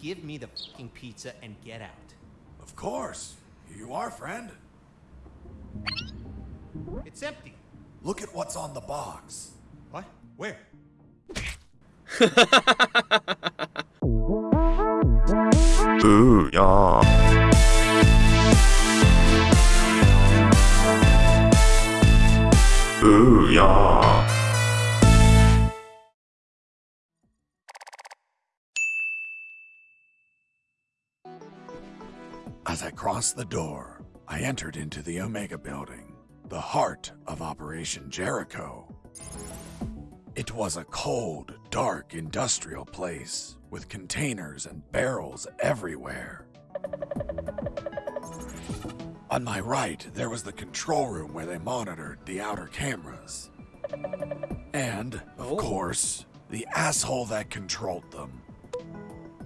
Give me the fucking pizza and get out. Of course. Here you are, friend. It's empty. Look at what's on the box. What? Where? Ooh, yeah. Ooh, yeah. Crossed the door, I entered into the Omega Building, the heart of Operation Jericho. It was a cold, dark industrial place with containers and barrels everywhere. On my right, there was the control room where they monitored the outer cameras. And, of Oh. course, the asshole that controlled them.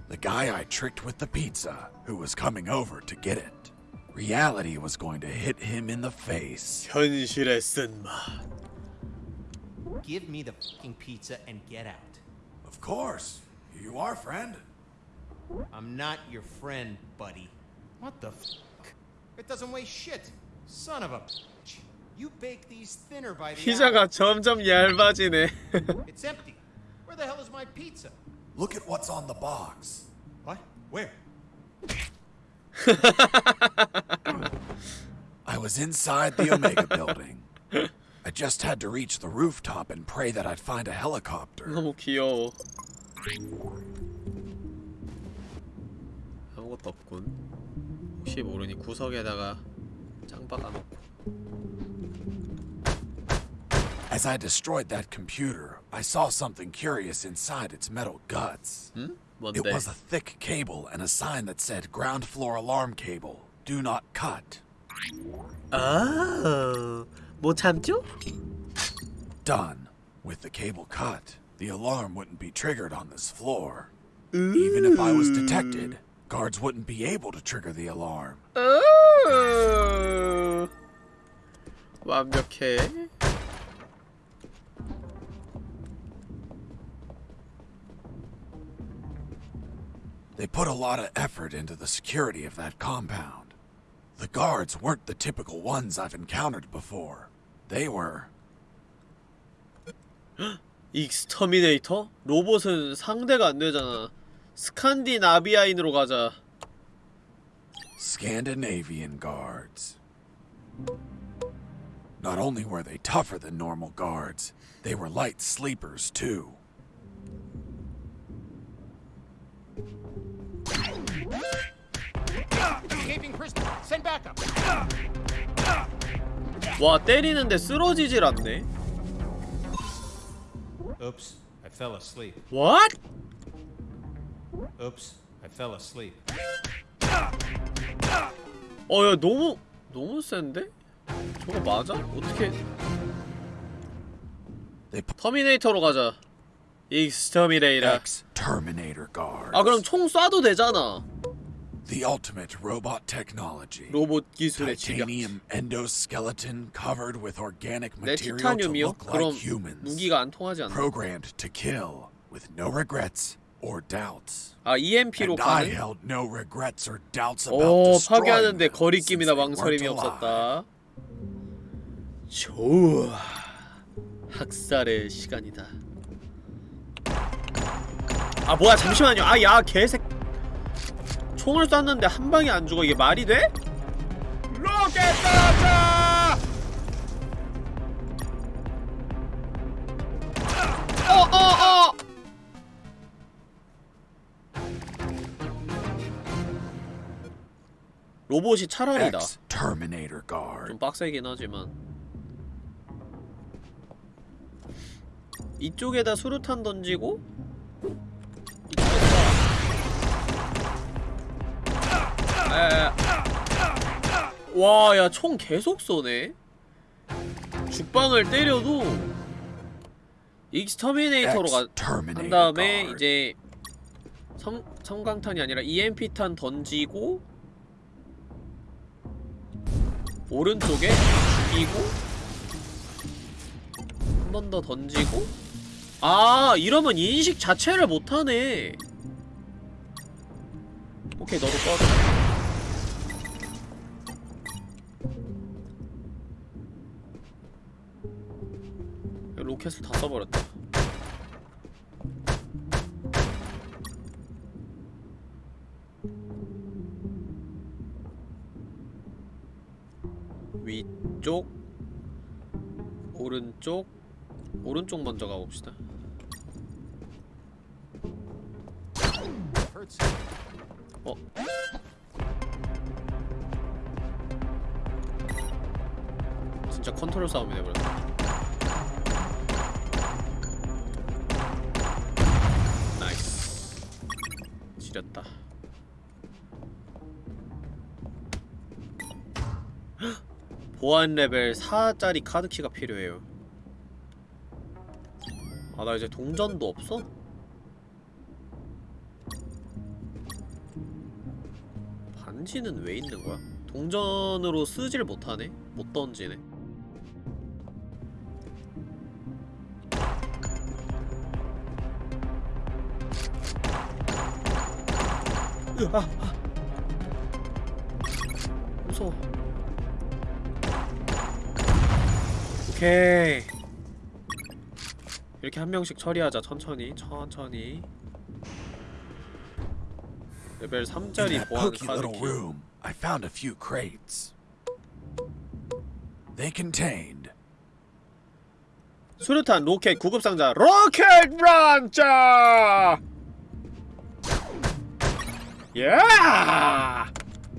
The guy I tricked with the pizza, who was coming over to get it. Reality was going to hit him in the face. 현실의 쓴맛 Give me the fucking pizza and get out. Of course. Here you are, friend. I'm not your friend, buddy. What the fuck? It doesn't weigh shit. Son of a bitch. You bake these thinner by the 피자가 hour. 점점 얇아지네 It's empty. Where the hell is my pizza? Look at what's on the box. What? Where? I was inside the Omega building. I just had to reach the rooftop and pray that I'd find a helicopter. 너무 귀여워 아무것도 없군 혹시 모르니 구석에다가 짱 박아놓고 As I destroyed that computer, I saw something curious inside its metal guts. 응? It 뭔데? was a thick cable and a sign that said ground floor alarm cable. Do not cut. 아, 못 참죠? Done. With the cable cut, the alarm wouldn't be triggered on this floor. Even if I was detected, guards wouldn't be able to trigger the alarm. 으... 완벽해 They put a lot of effort into the security of that compound. The guards weren't the typical ones I've encountered before. They were 익스터미네이터? 로봇은 상대가 안 되잖아 스칸디나비아인으로 가자 Scandinavian guards. Not only were they tougher than normal guards, they were light sleepers too. 와 때리는데 쓰러지질 않네 Oops. I fell asleep. What? Oops. I fell asleep. 어 야 너무 너무 센데? 저거 맞아? 어떻게 터미네이터로 가자 익스터미네이터 X Terminator guards. 아 그럼 총 쏴도 되잖아 the ultimate robot technology. 로봇 기술의 Titanium endoskeleton covered with organic 내 material to look like humans. 무기가 안 통하지 않나? Programmed to kill with no regrets or doubts. 아 EMP로 And I 가는? held no regrets or doubts about 오 파괴하는데 거리낌이나 망설임이. 없었다 좋아 학살의 시간이다 아 뭐야 잠시만요 아야 개색 총을 쐈는데 한 방에 안 죽어 이게 말이 돼? 로켓 떨어져! 어어어! 로봇이 차라리다. 좀 빡세긴 하지만 이쪽에다 수류탄 던지고 와 야 총 계속 쏘네. 죽방을 때려도 exterminator로 가, 한 다음에. 이제 섬, 섬광탄이 아니라 EMP탄 던지고 오른쪽에 죽이고 한 번 더 던지고. 아 이러면 인식 자체를 못하네. 오케이 너도 꺼져 로켓을 다 써버렸다 위쪽 오른쪽 오른쪽 먼저 가봅시다. 어? 진짜 컨트롤 싸움이 돼버렸다 헉! 보안 레벨 4짜리 카드키가 필요해요 아 나 이제 동전도 없어? 반지는 왜 있는 거야? 동전으로 쓰질 못하네? 못 던지네? 으아! 아. 무서워 오케이 이렇게 한 명씩 처리하자 천천히 천천히 레벨 In 3짜리 that 보안 카드키 room, I found a few crates. They contained 수류탄 로켓 구급상자 로켓 런처 예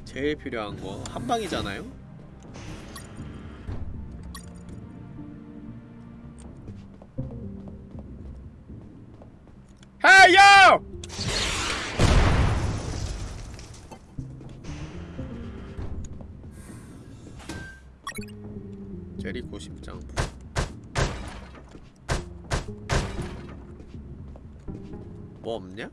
제일 필요한 거 한방이잖아요. 헤이 요 제리코 심장. 뭐 없냐?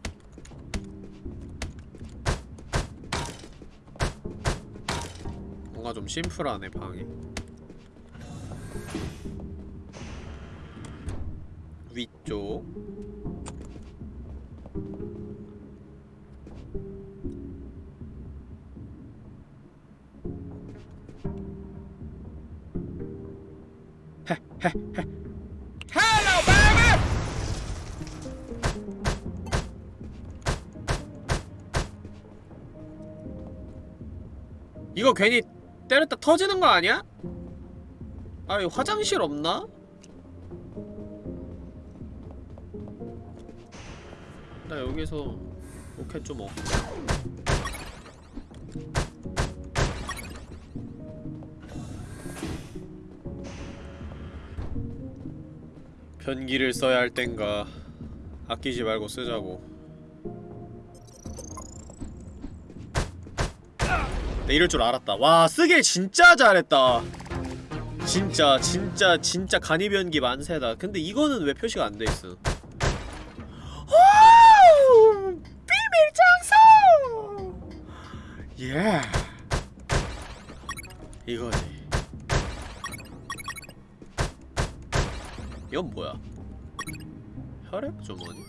뭔가 좀 심플하네 방이 위쪽! 이거 괜히 때렸다 터지는 거 아니야? 아, 이 화장실 없나? 나 여기서 로켓 좀 얻고 변기를 써야 할 땐가 아끼지 말고 쓰자고 내 이럴 줄 알았다. 와 쓰길 진짜 잘했다. 진짜 진짜 진짜 간이변기 만세다. 근데 이거는 왜 표시가 안 돼있어? 오! 비밀 장소! 예. 이거지. 이건 뭐야? 혈액 주머니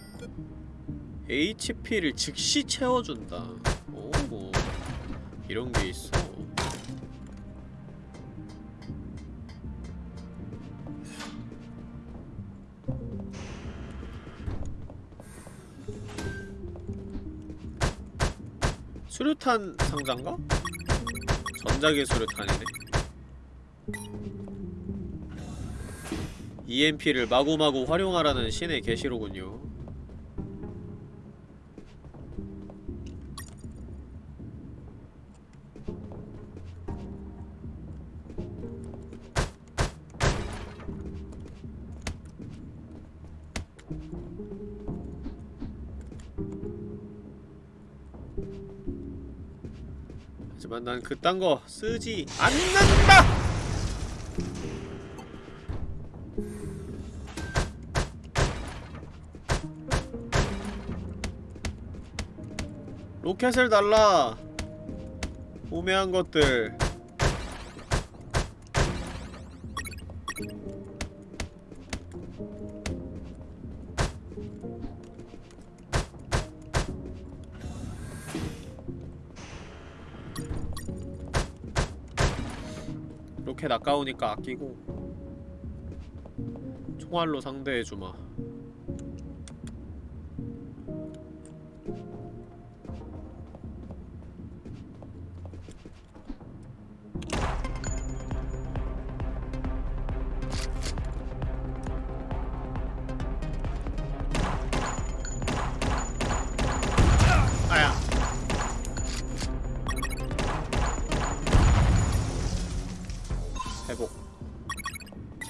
HP를 즉시 채워준다. 오 이런 게 있어. 수류탄 상자인가? 전자기 수류탄이네. EMP를 마구마구 활용하라는 신의 계시로군요 하지만 난 그딴 거 쓰지 않는다! 로켓을 달라! 우매한 것들 아까우니까 아끼고 총알로 상대해주마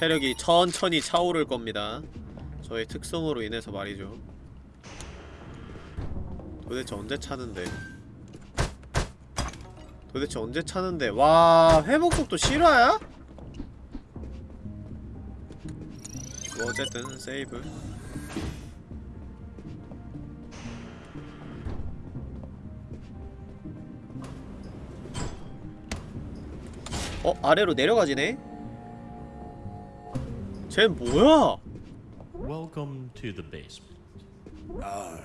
체력이 천천히 차오를 겁니다 저의 특성으로 인해서 말이죠 도대체 언제 차는데 도대체 언제 차는데 와 회복 속도 실화야? 뭐 어쨌든 세이브 어? 아래로 내려가지네? 쟤 뭐야? Welcome to the basement. Uh,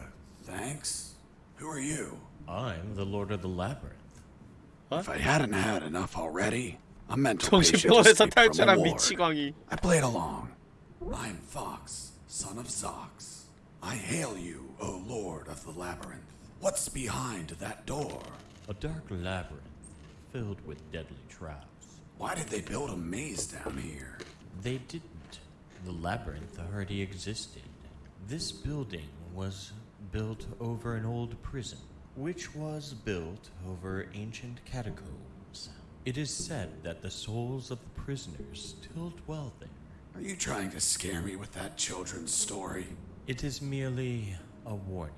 thanks. Who are you? I'm the Lord of the Labyrinth. If I hadn't had enough already, a mental patient 정신병원에서 escaped from a 탈출한 ward. 미치광이 I played along. I'm Fox, son of Zox. I hail you, O Lord of the Labyrinth. What's behind that door? A dark labyrinth filled with deadly traps. Why did they build a maze down here? They didn't. the labyrinth already existed. This building was built over an old prison, which was built over ancient catacombs. It is said that the souls of the prisoners still dwell there. Are you trying to scare me with that children's story? It is merely a warning.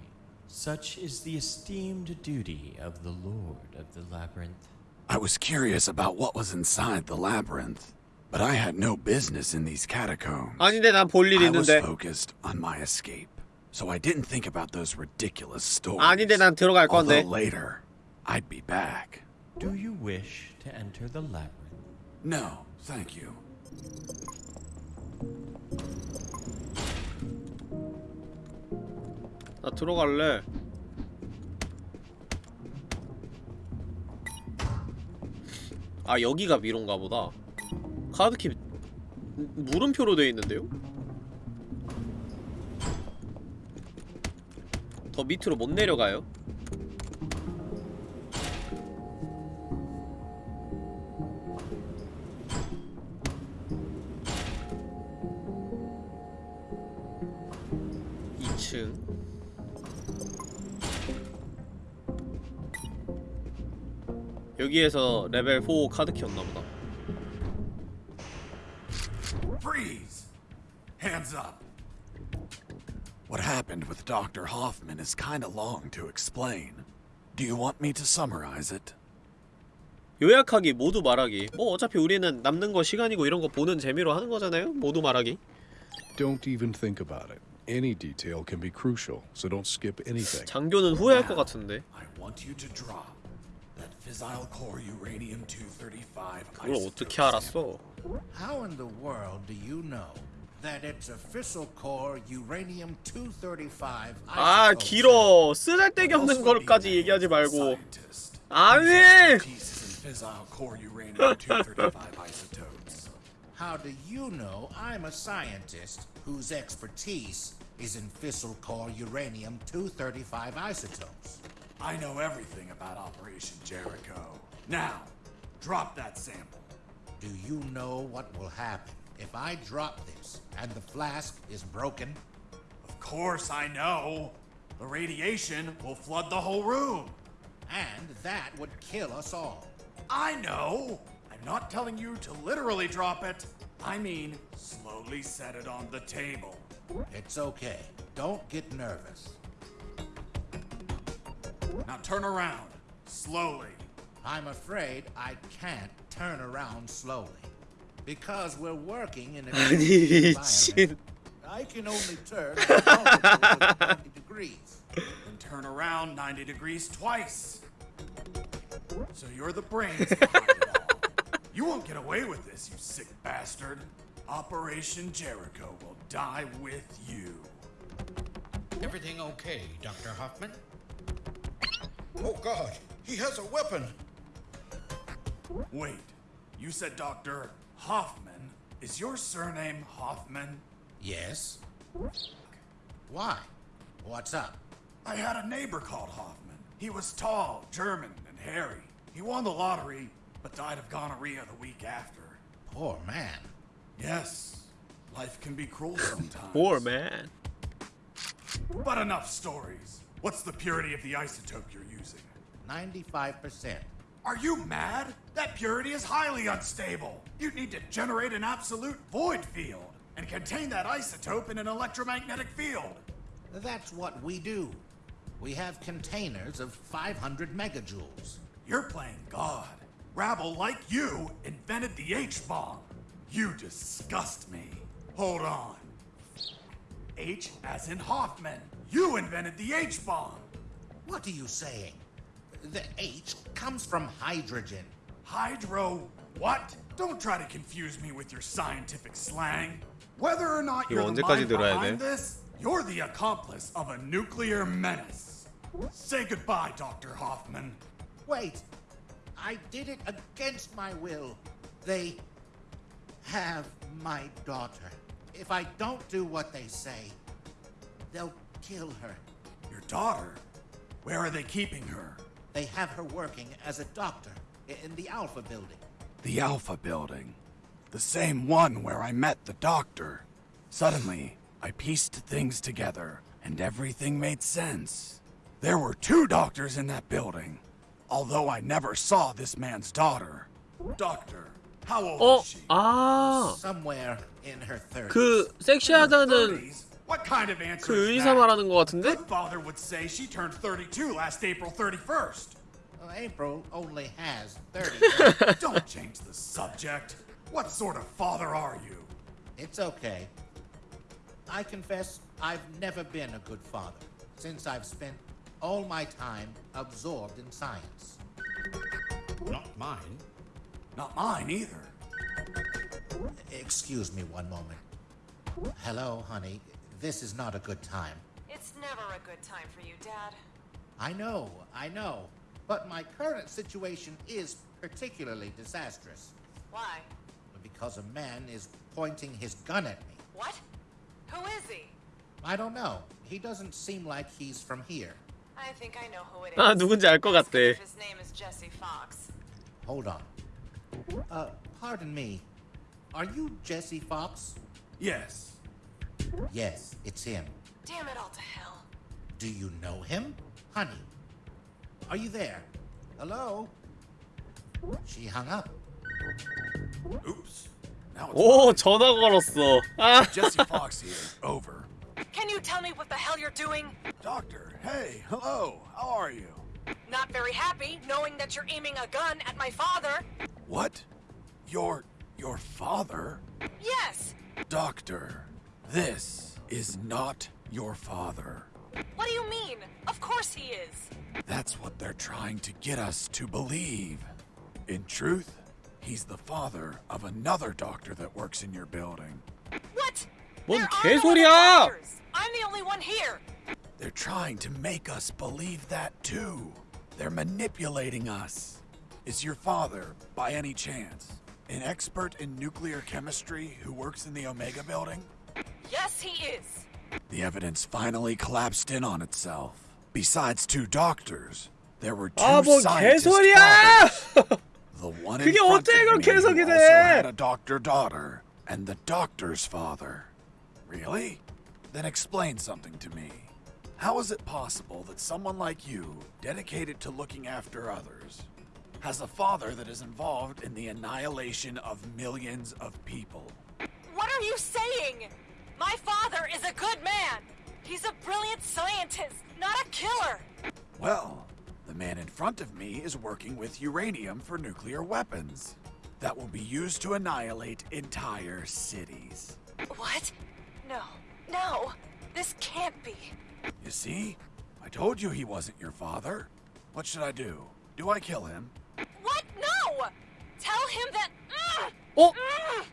Such is the esteemed duty of the Lord of the Labyrinth. I was curious about what was inside the labyrinth, but I had no business in these catacombs. 아닌데 난 볼 일 I was 있는데 focused on my escape, so I didn't think about those ridiculous stories. 아닌데 난 들어갈 건데 Although later, I'd be back. Do you wish to enter the labyrinth? No, thank you. 나 들어갈래 아 여기가 미로인가 보다 카드키 물음표로 되어 있는데요? 더 밑으로 못 내려가요? 여기에서 레벨 4 카드 키였나보다 with Dr. Hoffman is kinda long to explain. Do you want me to summarize it? 요약하기 모두 말하기 뭐 어차피 우리는 남는 거 시간이고 이런 거 보는 재미로 하는 거잖아요 모두 말하기 Don't even think about it. Any detail can be crucial, so don't skip anything. 장교는 후회할 것 같은데 I want you to drop that fissile core uranium 235 그걸 isotope 어떻게 알았어 How in the world do you know that it's a fissile core uranium 235 아 isotope? 길어 쓰잘데기 없는 Also be 걸까지 a 얘기하지 말고 scientist. 아니 Pieces in fissile core uranium 235 isotopes. How do you know I'm a scientist whose expertise is in fissile core uranium 235 isotopes? I know everything about Operation Jericho. Now, drop that sample. Do you know what will happen if I drop this and the flask is broken? Of course I know. The radiation will flood the whole room. And that would kill us all. I know. I'm not telling you to literally drop it. I mean, slowly set it on the table. It's okay. Don't get nervous. Now turn around. Slowly. I'm afraid I can't turn around slowly. Because we're working in a environment, I can only turn 90 degrees. And turn around 90 degrees twice. So you're the brains behind it all. You won't get away with this, you sick bastard. Operation Jericho will die with you. Everything okay, Dr. Hoffman? Oh god, he has a weapon! Wait, you said Dr. Hoffman. Is your surname Hoffman? Yes? Why? What's up? I had a neighbor called Hoffman. He was tall, German, and hairy. He won the lottery, but died of gonorrhea the week after. Poor man. Yes, life can be cruel sometimes. Poor man. But enough stories. What's the purity of the isotope you're using? 95%. Are you mad? That purity is highly unstable. You'd need to generate an absolute void field and contain that isotope in an electromagnetic field. That's what we do. We have containers of 500 megajoules. You're playing God. Rabble like you invented the H bomb. You disgust me. Hold on. H as in Hoffman. You invented the H bomb. What are you saying? The H comes from hydrogen. Hydro what? Don't try to confuse me with your scientific slang. Whether or not you're the mind behind this, you're the accomplice of a nuclear menace. Say goodbye, Dr. Hoffman. Wait, I did it against my will. They have my daughter. If I don't do what they say, they'll kill her. Your daughter? Where are they keeping her? They have her working as a doctor i- in the Alpha building. The Alpha Building. The same one where I met the doctor. Suddenly, I pieced things together, and everything made sense. There were two doctors in that building, although I never saw this man's daughter. Doctor, how old 어? is she? 아, Somewhere in her 30s. 그 섹시하다는 30s? What kind of answer 그 is 의사 that? 말하는 것 같은데? Good father would say she turned 32 last April 31st. Well, April only has 30. Don't change the subject. What sort of father are you? it's okay. I confess I've never been a good father since I've spent all my time absorbed in science. Not mine. Not mine either. Excuse me one moment. Hello, honey. This is not a good time. It's never a good time for you, Dad. I know, I know. But my current situation is particularly disastrous Why? because a man is pointing his gun at me. What? Who is he? I don't know. He doesn't seem like he's from here. I think I know who it is. 아, 누군지 알 것 Ask him 같대. if His name is Jesse Fox. Hold on. Uh, pardon me. Are you Jesse Fox? Yes. Yes, it's him. Damn it all to hell. Do you know him? Honey, are you there? Hello? She hung up. Oops. Now it's 오, mine. 전화 걸었어. 아, Jesse Fox here. Over. Can you tell me what the hell you're doing? Doctor, hey, hello. How are you? Not very happy knowing that you're aiming a gun at my father. What? Your your father? Yes. Doctor, this is not your father. What do you mean? Of course he is. That's what they're trying to get us to believe. In truth, he's the father of another doctor that works in your building. What? 뭔 There are no 개소리야! other doctors. I'm the only one here. They're trying to make us believe that too. They're manipulating us. Is your father, by any chance, an expert in nuclear chemistry who works in the Omega building? Yes, he is. The evidence finally collapsed in on itself. Besides two doctors, there were two 아, 뭔 scientist 개소리야! fathers. The one in 그게 front 어떻게 of me 그렇게 who 해석이 also 돼? had a doctor daughter and the doctor's father. Really? Then explain something to me. How is it possible that someone like you, dedicated to looking after others, has a father that is involved in the annihilation of millions of people? What are you saying? My father is a good man. He's a brilliant scientist, not a killer. Well, the man in front of me is working with uranium for nuclear weapons that will be used to annihilate entire cities. What? No. No. This can't be. You see? I told you he wasn't your father. What should I do? Do I kill him? What? No! Tell him that. Mm, 어? mm.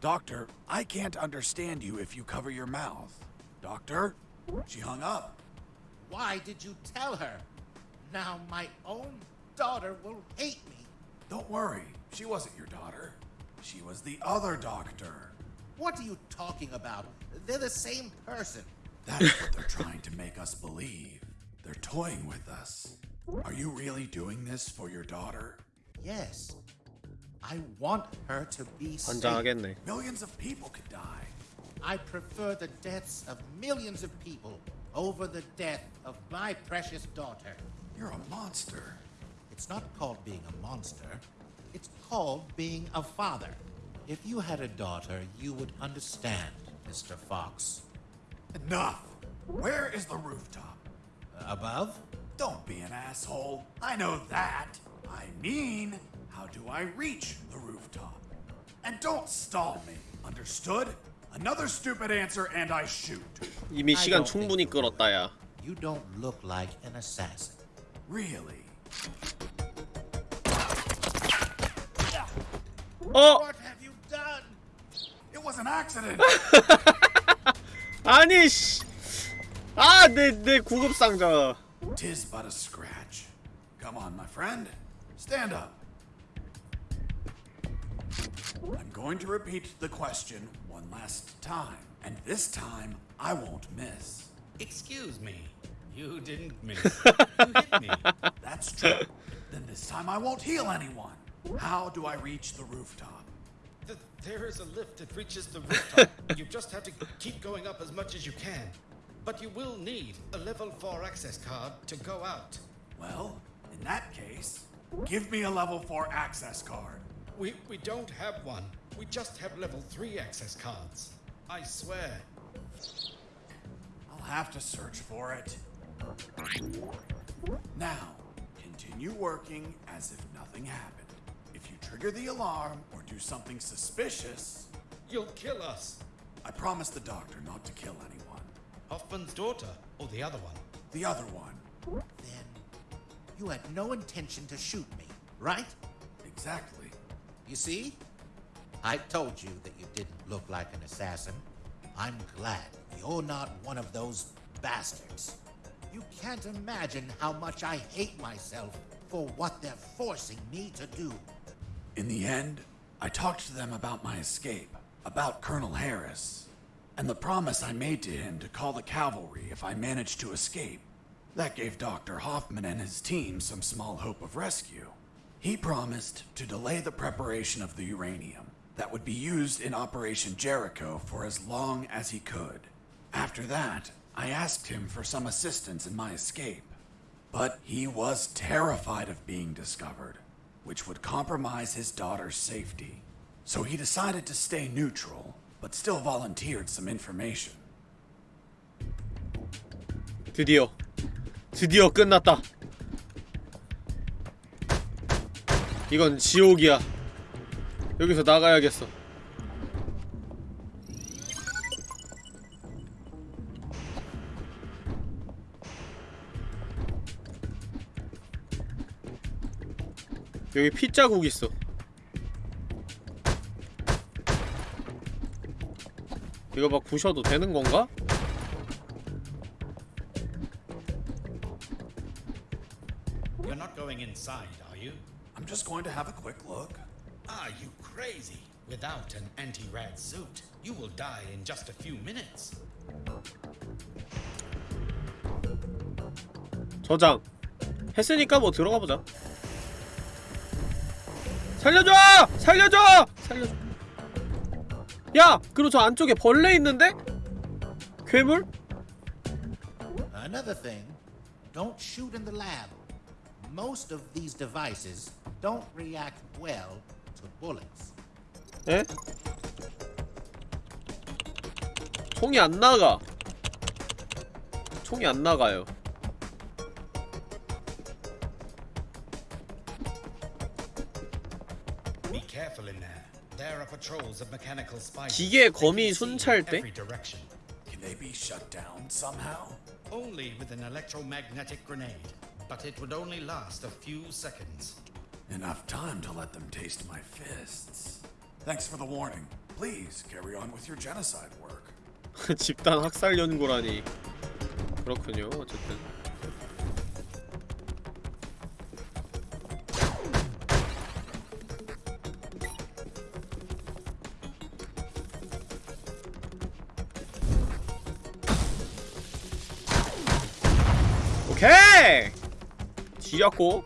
Doctor, I can't understand you if you cover your mouth. Doctor? She hung up. Why did you tell her? Now my own daughter will hate me. Don't worry, she wasn't your daughter. She was the other doctor. What are you talking about? They're the same person. That is what they're trying to make us believe. They're toying with us. Are you really doing this for your daughter? Yes. I want her to be safe. Millions of people could die. I prefer the deaths of millions of people over the death of my precious daughter. You're a monster. It's not called being a monster. It's called being a father. If you had a daughter, you would understand, Mr. Fox. Enough! Where is the rooftop? Above? Don't be an asshole. I know that. I mean, do I reach the rooftop? And don't stall me. Understood? Another stupid answer and I shoot. 이미 시간 충분히 끌었다 야. You don't look like an assassin. Really? 어 What have you done? It was an accident. 아니 씨. 아내 내 구급 상자. Tis but a scratch. Come on, my friend. Stand up. I'm going to repeat the question one last time. And this time, I won't miss. Excuse me. You didn't miss. you hit me. That's true. then this time I won't heal anyone. How do I reach the rooftop? Th- there is a lift that reaches the rooftop. you just have to keep going up as much as you can. But you will need a level 4 access card to go out. Well, in that case, give me a level 4 access card. We, we don't have one. We just have level 3 access cards. I swear. I'll have to search for it. Now, continue working as if nothing happened. If you trigger the alarm or do something suspicious, You'll kill us. I promised the doctor not to kill anyone. Hoffman's daughter, or the other one. The other one. Then you had no intention to shoot me, right? Exactly. You see? I told you that you didn't look like an assassin. I'm glad you're not one of those bastards. You can't imagine how much I hate myself for what they're forcing me to do. In the end, I talked to them about my escape, about Colonel Harris, and the promise I made to him to call the cavalry if I managed to escape. That gave Dr. Hoffman and his team some small hope of rescue. He promised to delay the preparation of the uranium that would be used in Operation Jericho for as long as he could. After that, I asked him for some assistance in my escape. But he was terrified of being discovered, which would compromise his daughter's safety. So he decided to stay neutral, but still volunteered some information. 드디어 드디어 끝났다. 이건 지옥이야. 여기서 나가야겠어. 여기 핏자국 있어. 이거 막 부셔도 되는 건가? I'm just going to have a quick look. Are you crazy? Without an anti-rad suit, you will die in just a few minutes. 저장 했으니까 뭐 들어가 보자. 살려줘! 살려줘! 살려줘. 야, 그리고 저 안쪽에 벌레 있는데? 괴물? Another thing, don't shoot in the lab. Most of these devices don't react well to bullets. 에? 총이 안 나가. 총이 안 나가요. Be careful in there. There are patrols of mechanical spiders. 기계 거미 They can see in 순찰대? every direction. Can they be shut down somehow? Only with an electromagnetic grenade, but it would only last a few seconds. Enough time to let them taste my fists. Thanks for the warning. Please carry on with your genocide work. 집단 학살 연구라니. 그렇군요. 어쨌든. 지렸고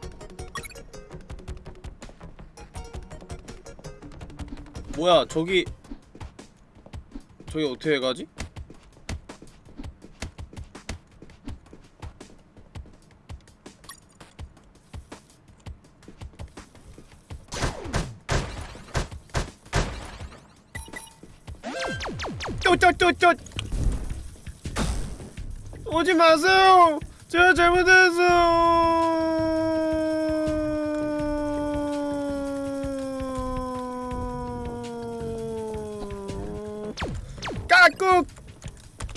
뭐야 저기 저기 어떻게 가지? 쪼쪼쪼쪼 오지 마세요. 제가 잘못했어요. 까꿍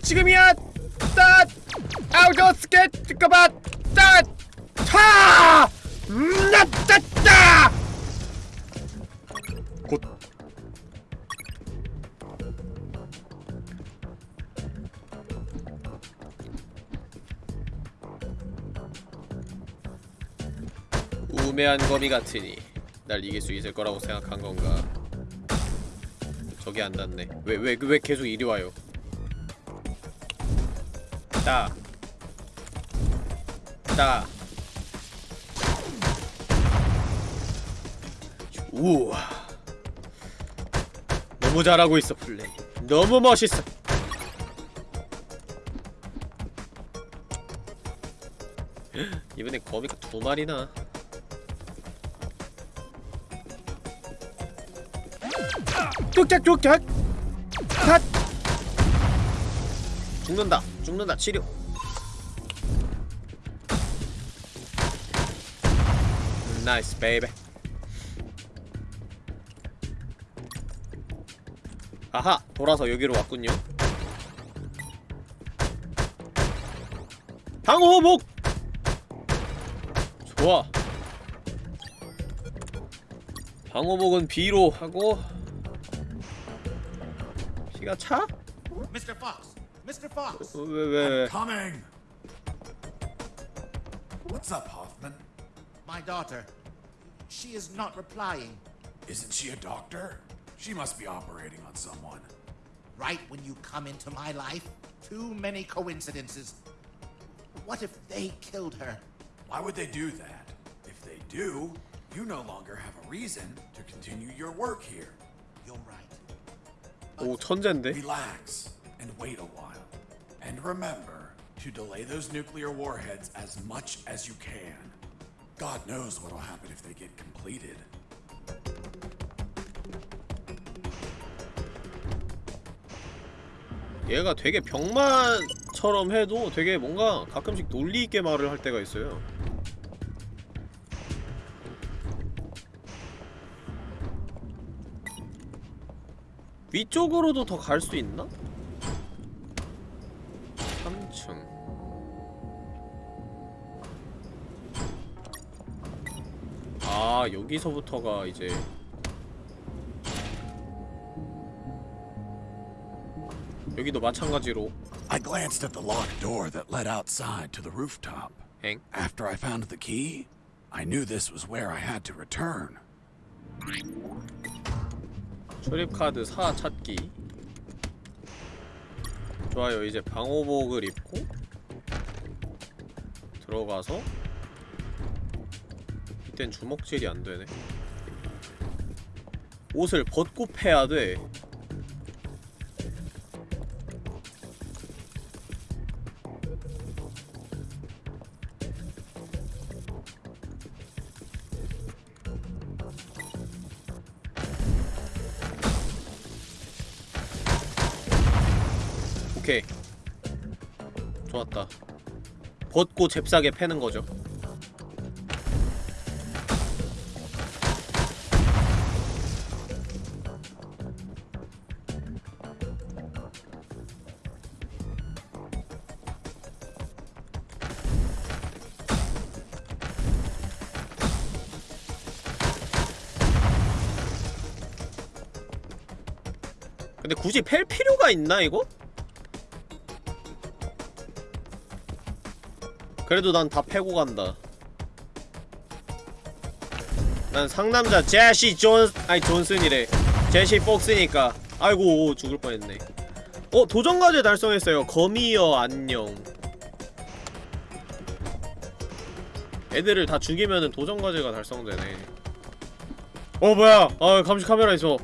지금이야. 딱 아우저 스케 잠깐만. 딱 차. 나따따. 곧 우매한 거미 같으니 날 이길 수 있을 거라고 생각한 건가? 저기 안 닿네. 왜 왜 왜 계속 이리 와요? 따. 따. 우와. 너무 잘하고 있어 플레이. 너무 멋있어. 이번에 거미가 두 마리나. 뚝딱 핫. 죽는다. 죽는다. 치료. 나이스 베이베. 아하 돌아서 여기로 왔군요. 방호복! 좋아. 방호복은 B로 하고 피가 차? Mr. Fox! Mr. Fox! 왜 왜? Coming! What's up, Hoffman? My daughter. She is not replying. Isn't she a doctor? She must be operating on someone. Right when you come into my life, too many coincidences. What if they killed her? Why would they do that? If they do, you no longer have a reason to continue your work here. You're right. 오 천재인데? Relax and wait a while. And remember to delay those nuclear warheads as much as you can. God knows what'll happen if they get completed. 얘가 되게 병만처럼 해도 되게 뭔가 가끔씩 논리 있게 말을 할 때가 있어요. 위쪽으로도 더 갈 수 있나? 3층 아 여기서부터가 이제 여기도 마찬가지로 I glanced at the locked door that led outside to the rooftop. 행 After I found the key, I knew this was where I had to return. 출입카드 4 찾기. 좋아요. 이제 방호복을 입고 들어가서 이땐 주먹질이 안되네. 옷을 벗고 패야 돼 벗고 잽싸게 패는 거죠 근데 굳이 팰 필요가 있나 이거? 그래도 난 다 패고 간다. 난 상남자 제시 존 아니 존슨이래. 제시 폭스니까. 아이고 죽을 뻔했네. 어 도전 과제 달성했어요. 거미여 안녕. 애들을 다 죽이면은 도전 과제가 달성되네 어 뭐야 아 감시 카메라 있어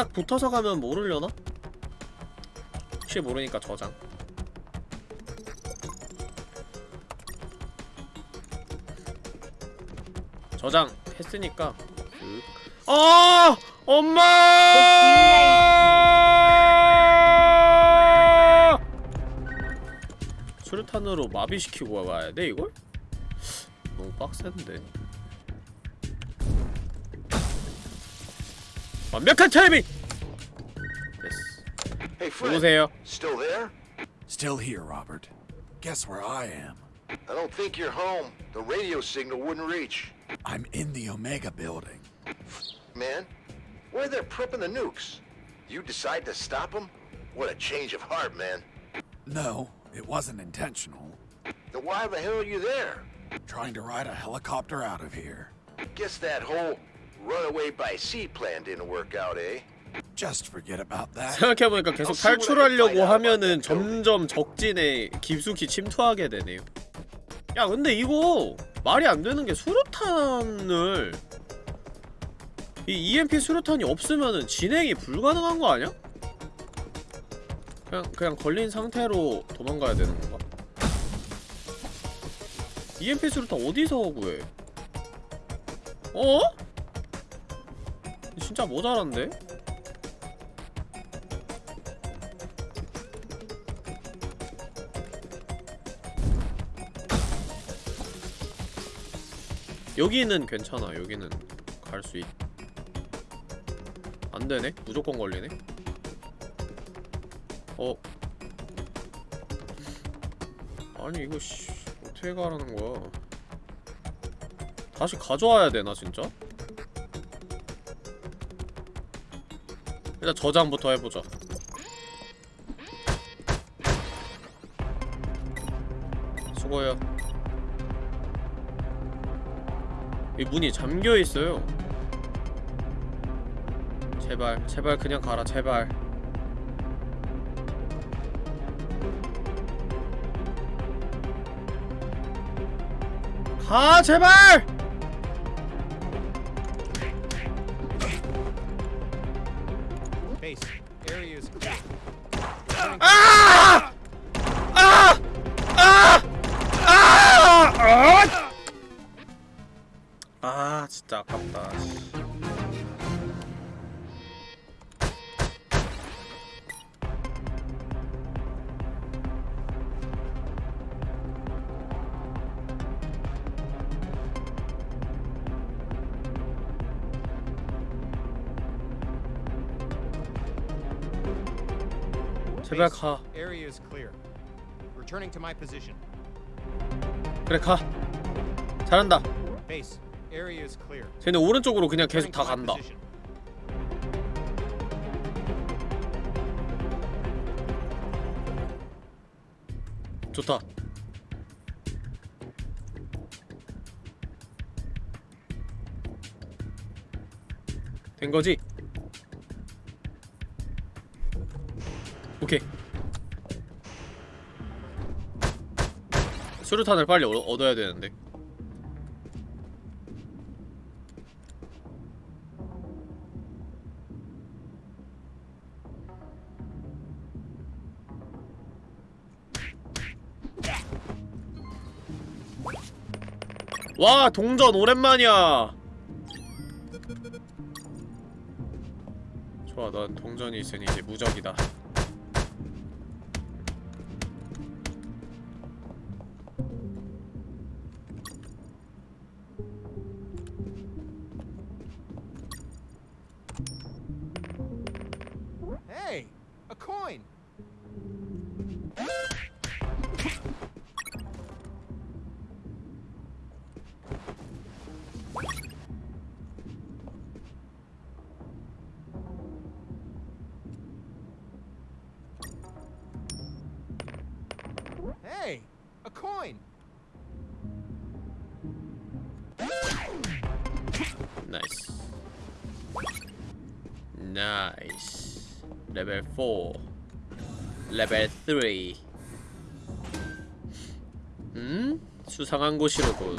딱딱 붙어서 가면 모르려나? 혹시 모르니까 저장. 저장 했으니까. 그... 아! 엄마! 수류탄으로 마비시키고 가야 돼 이걸? 너무 빡센데 완벽한 타이밍! 됐어 Hey, 누구세요? Still there? Still here, Robert. Guess where I am? I don't think you're home. The radio signal wouldn't reach. I'm in the Omega building. Man, where they're prepping the nukes? You decide to stop them? What a change of heart, man. No, it wasn't intentional. Then why the hell are you there? Trying to ride a helicopter out of here. Guess that whole runaway by sea plan didn't work out, eh? Just forget about that. 생각해보니까 계속 탈출하려고 하면은 점점 적진에 깊숙이 침투하게 되네요 야 근데 이거 말이 안 되는 게 수류탄을 이 EMP 수류탄이 없으면은 진행이 불가능한 거 아니야? 그냥 그냥 걸린 상태로 도망가야 되는 건가? EMP 수류탄 어디서 구해? 어? 진짜 모자란데? 여기는 괜찮아 여기는 갈 수 있... 안되네? 무조건 걸리네? 어? 아니 이거 씨 어떻게 가라는 거야 다시 가져와야 되나 진짜? 일단 저장부터 해보자 수고해요 이 문이 잠겨 있어요. 제발, 제발 그냥 가라, 제발. 가, 제발! 진짜 아깝다 씨. 제발 Base, 가 Area is clear. Returning to my position. 그래 가 잘한다 Base, area is clear. 쟤네 오른쪽으로 그냥 계속 다 간다. 좋다. 된거지? 오케이. 수류탄을 빨리 얻, 얻어야 되는데 와 동전 오랜만이야 좋아 넌 동전이 있으니 이제 무적이다 Hey, a coin. 4 레벨 3 음? 수상한 곳이로군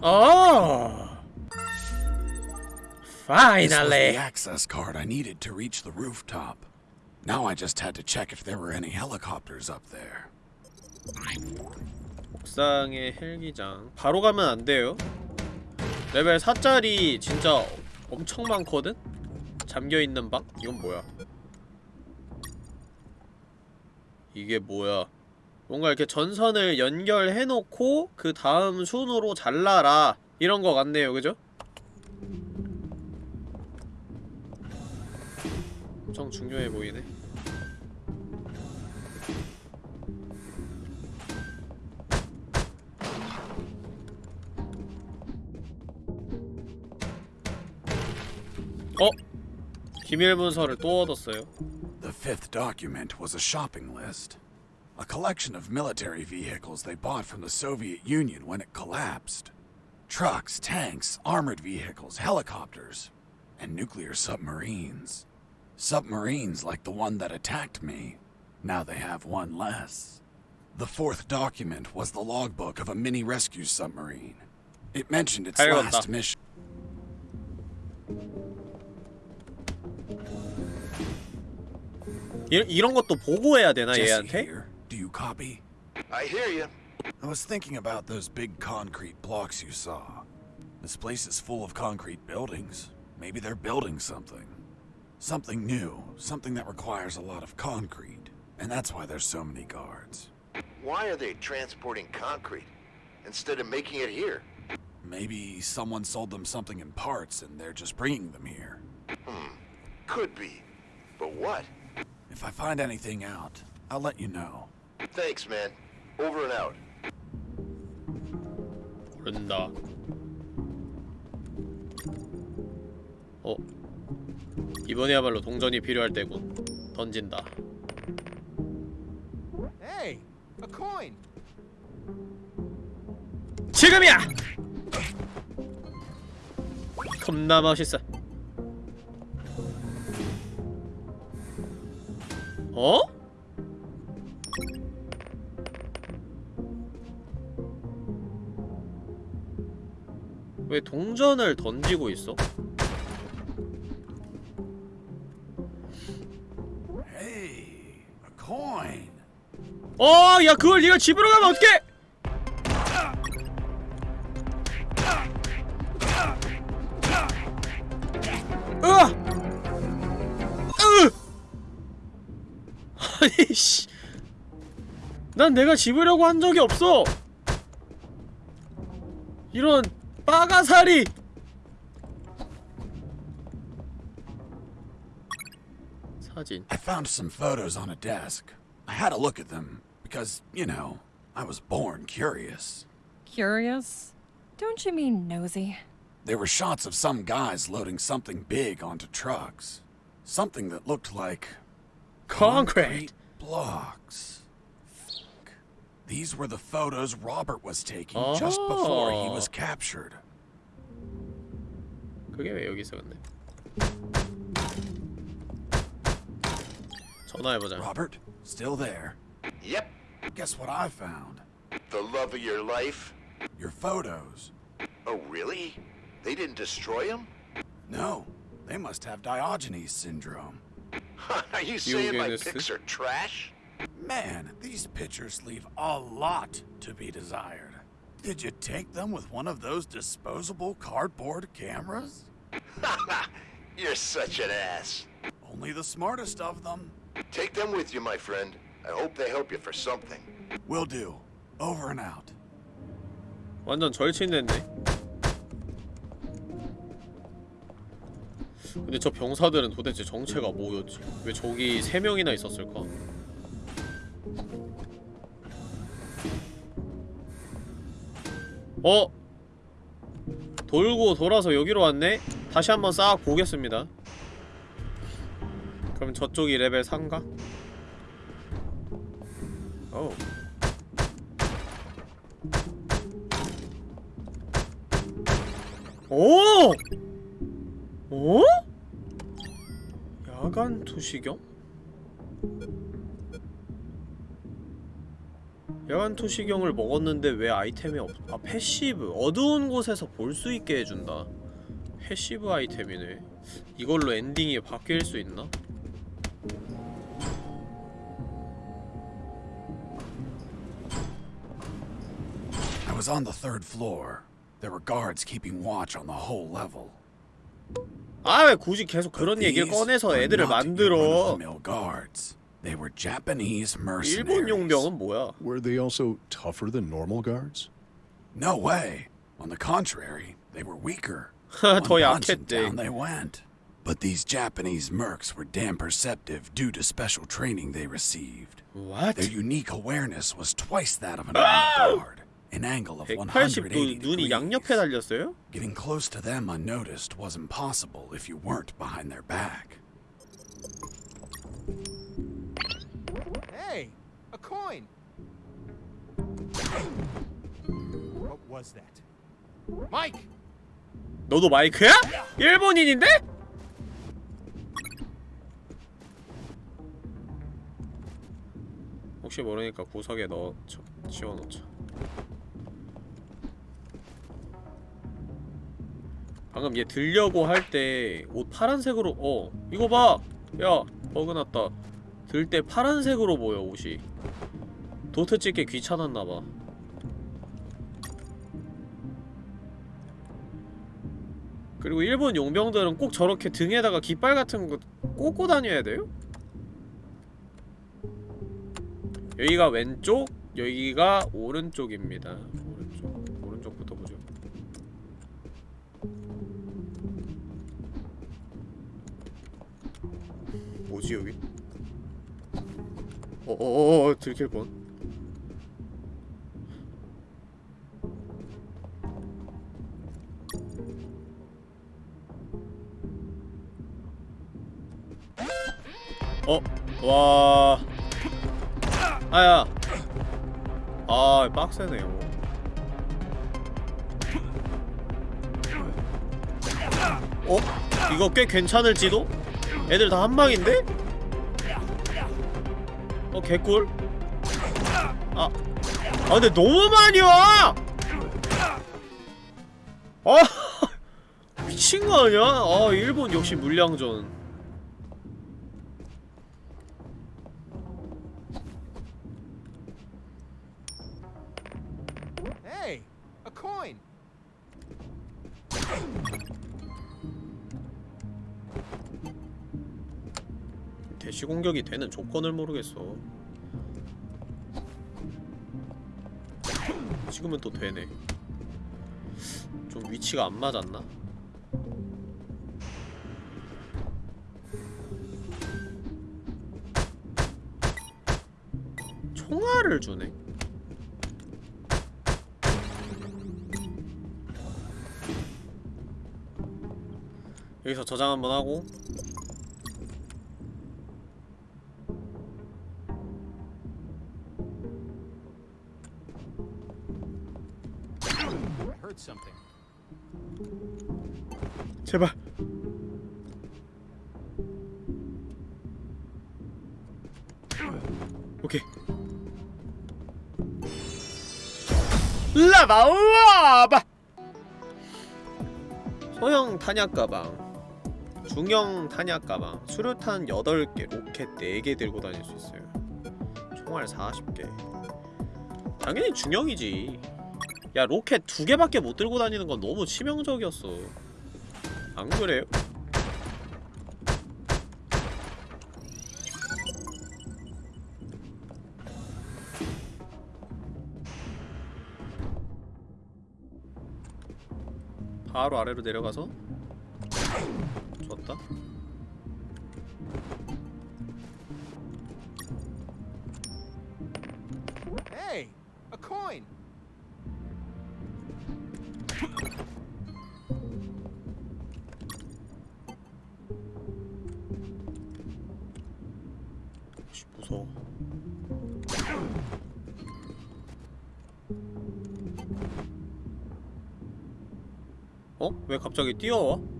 어 This was the Finally access card I needed to reach the rooftop. Now I just had to check if there were any helicopters up there. 옥상의 헬기장. 바로 가면 안 돼요? 레벨 4짜리 진짜 엄청 많거든? 잠겨있는 방? 이건 뭐야? 이게 뭐야? 뭔가 이렇게 전선을 연결해놓고 그 다음 순으로 잘라라. 이런 거 같네요. 그죠? 엄청 중요해 보이네 기밀 문서를 또 얻었어요 The fifth document was a shopping list. A collection of military vehicles they bought from the Soviet Union when it collapsed. Trucks, tanks, armored vehicles, helicopters, and nuclear submarines. Submarines like the one that attacked me. Now they have one less. The fourth document was the logbook of a mini rescue submarine. It mentioned its 알겠다. last mission. 이, 이런 것도 보고해야 되나 Jesse 얘한테? here. Do you copy? I hear you. I was thinking about those big concrete blocks you saw. This place is full of concrete buildings. Maybe they're building something. Something new, something that requires a lot of concrete. And that's why there's so many guards. Why are they transporting concrete instead of making it here? Maybe someone sold them something in parts and they're just bringing them here. Could be. But what? If I find anything out, I'll let you know. Thanks, man. Over and out. 모른다 어 이번에야말로 동전이 필요할 때군 던진다 Hey, a coin. 지금이야! 겁나 멋있어 어? 왜 동전을 던지고 있어? Hey, a coin! 어, 야 그걸 네가 집으로 가면 어떡해? 난 내가 집으려고 한 적이 없어. 이런 빠가사리. 사진. I found some photos on a desk. I had a look at them because, you know, I was born curious. Curious? Don't you mean nosy? There were shots of some guys loading something big onto trucks. Something that looked like Concrete. blocks. Fuck. These were the photos Robert was taking just before he was Oh. captured. 그게 왜 여기 있어 근데? 전화해보자. Robert, still there. Yep. Guess what I found? The love of your life. Your photos. Oh, really? They didn't destroy him? No, they must have Diogenes syndrome. are you saying my Eugenesis. pics are trash? Man, these pictures leave a lot to be desired. Did you take them with one of those disposable cardboard cameras? You're such an ass. Only the smartest of them. Take them with you, my friend. I hope they help you for something. Will do. Over and out. 완전 절친됐네. 근데 저 병사들은 도대체 정체가 뭐였지? 왜 저기 세 명이나 있었을까? 어? 돌고 돌아서 여기로 왔네? 다시 한번 싹 보겠습니다. 그럼 저쪽이 레벨 3가? 오. 오! 어? 야간 투시경? 야간 투시경을 먹었는데 왜 아이템이 없... 아 passive 어두운 곳에서 볼 수 있게 해준다 passive 아이템이네 이걸로 엔딩이 바뀔 수 있나? I was on the third floor. There were guards keeping watch on the whole level. 아 왜 굳이 계속 그런 얘기를 꺼내서 애들을 만들어. They were Japanese mercenaries. Were they also tougher than normal guards? No way. On the contrary, they were weaker. down they went. But these Japanese mercs were damn perceptive due to special training they received. What? Their unique awareness was twice that of an armed guard. An angle of 180 degrees. Getting close to them unnoticed was impossible if you weren't behind their back. Hey, a coin. What was that? Mike! 너도 마이크야? 일본인인데? 혹시 모르니까 구석에 넣어 쳐- 치워놓자 방금 얘 들려고 할 때 옷 파란색으로 어 이거 봐! 야 버그났다 들 때 파란색으로 보여 옷이 도트 찍기 귀찮았나봐 그리고 일본 용병들은 꼭 저렇게 등에다가 깃발 같은 거 꽂고 다녀야 돼요? 여기가 왼쪽, 여기가 오른쪽입니다. 오른쪽, 오른쪽부터 보죠. 뭐지 여기? 어어어 들킬 뻔. 어, 와. 아야. 아, 빡세네요. 어? 이거 꽤 괜찮을지도? 애들 다 한방인데? 어, 개꿀. 아. 아, 근데 너무 많이 와! 아! 미친 거 아니야? 아, 일본 역시 물량전. 공격이 되는 조건을 모르겠어. 지금은 또 되네. 좀 위치가 안 맞았나? 총알을 주네. 여기서 저장 한번 하고 제발. 오케이. 라바 우와바. 소형 탄약 가방 중형 탄약 가방 수류탄 8개 로켓 4개 들고 다닐 수 있어요. 총알 40개. 당연히 중형이지. 야 로켓 2개밖에 못 들고 다니는 건 너무 치명적이었어 안 그래요? 바로 아래로 내려가서 갑자기 뛰어와?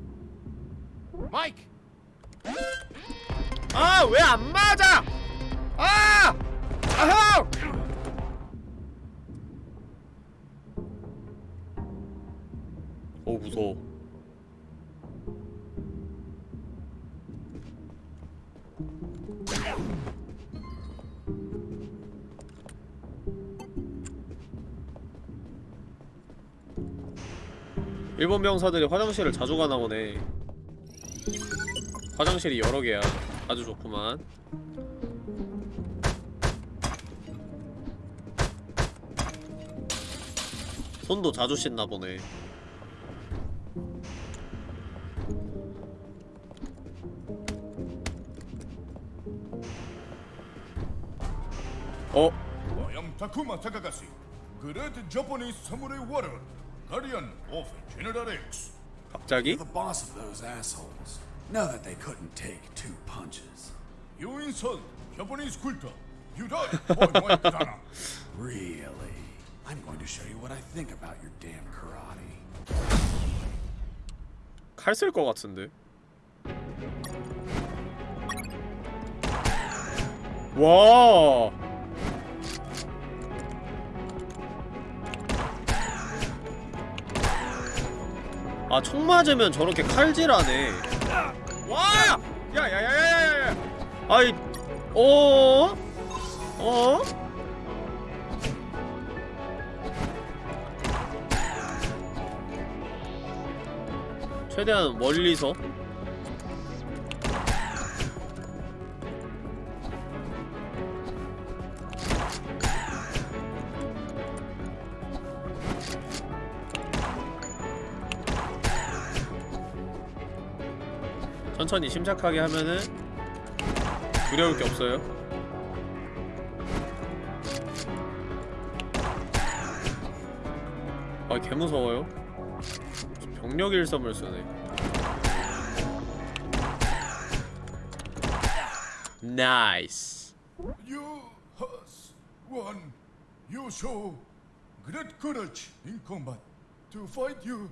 일본 병사들이 화장실을 자주 가나 보네 화장실이 여러 개야 아주 좋구만 손도 자주 씻나 보네 어? Takagashi, Great Japanese Samurai Warrior, Guardian of General X. 갑자기? The boss of those assholes. Know that they couldn't take two punches. You insult Japanese culture. You die, boy, boy, katana. Really? I'm going to show you what I think about your damn karate. 칼 쓸 것 같은데 와 아, 총 맞으면 저렇게 칼질하네. 와! 야 야 야 야야야! 아이, 어? 어? 최대한 멀리서 천천히 침착하게 하면은 두려울 게 없어요. 아, 개 무서워요. 병력 일섬을 쓰네. 나이스. You show great courage in combat. To fight you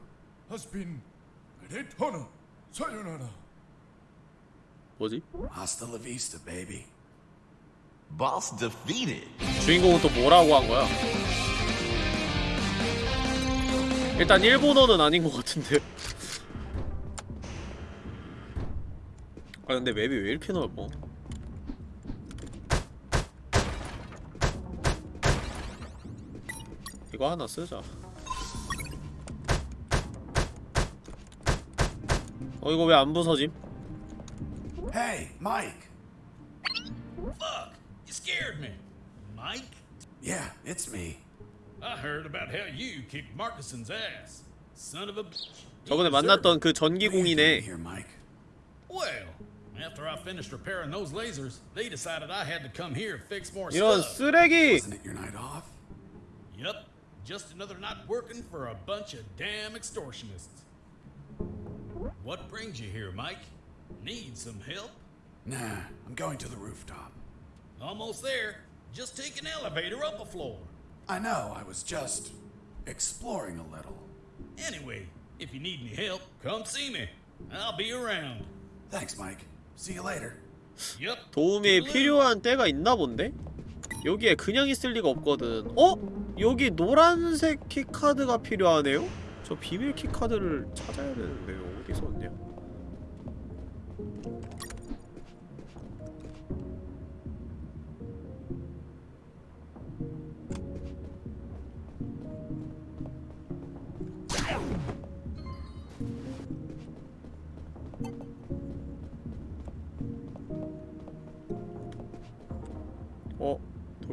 has been great honor. Sayonara. 뭐지? Hasta la vista, baby. Boss defeated. 주인공은 또 뭐라고 한 거야? 일단 일본어는 아닌 것 같은데. 아 근데 맵이 왜 이렇게 넓어? 이거 하나 쓰자. 어 이거 왜 안 부서짐? Hey, Mike. Fuck! You scared me. Mike? Yeah, it's me. I heard about how you kicked Marcuson's ass. Son of a bitch. 저번에 만났던 그 전기공이네. Here, Mike. Well, after I finished repairing those lasers, they decided I had to come here and fix more 이런 stuff. 쓰레기! Isn't it your night off? Yep, just another night working for a bunch of damn extortionists. What brings you here, Mike? Need some help? Nah, I'm going to the rooftop. Almost there. Just take an elevator up a floor. I know, I was just exploring a little. Anyway, if you need any help, come see me. I'll be around. Thanks, Mike. See you later. Yep. 도움이 필요한 때가 있나 본데? 여기에 그냥 있을 리가 없거든 어? 여기 노란색 keycard가 필요하네요? 저 비밀 keycard를 찾아야 되는데 어디서 왔냐?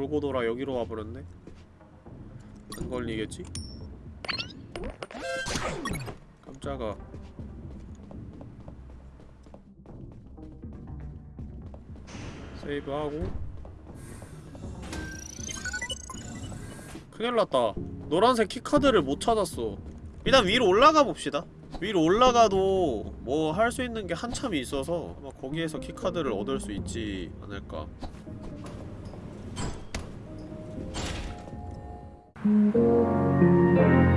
돌고 돌아 여기로 와버렸네? 안 걸리겠지? 깜짝아. 세이브하고. 큰일났다. 노란색 key card를 못 찾았어. 일단 위로 올라가 봅시다. 위로 올라가도 뭐 할 수 있는 게 한참이 있어서 아마 거기에서 key card를 얻을 수 있지 않을까 うん。